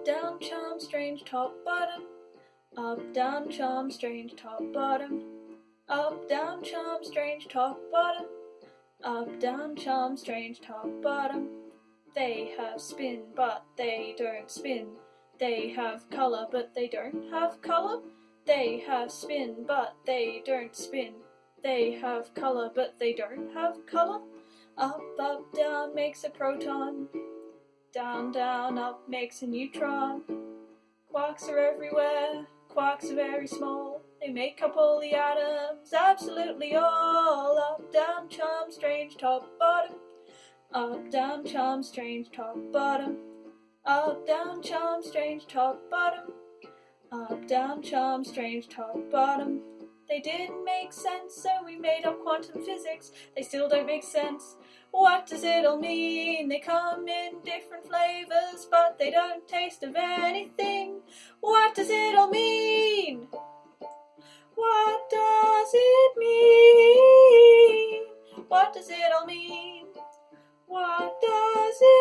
Up, down, charm, strange, top, bottom. Up, down, charm, strange, top, bottom. Up, down, charm, strange, top, bottom. Up, down, charm, strange, top, bottom. They have spin, but they don't spin. They have colour, but they don't have colour. They have spin, but they don't spin. They have colour, but they don't have colour. Up, up, down makes a proton. Down, down, up makes a neutron. Quarks are everywhere, quarks are very small. They make up all the atoms, absolutely all. Up, down, charm, strange, top, bottom. Up, down, charm, strange, top, bottom. Up, down, charm, strange, top, bottom. Up, down, charm, strange, top, bottom. They didn't make sense, so we made up quantum physics. They still don't make sense. What does it all mean? They come in different flavors, but they don't taste of anything. What does it all mean? What does it mean? What does it all mean? What does it mean?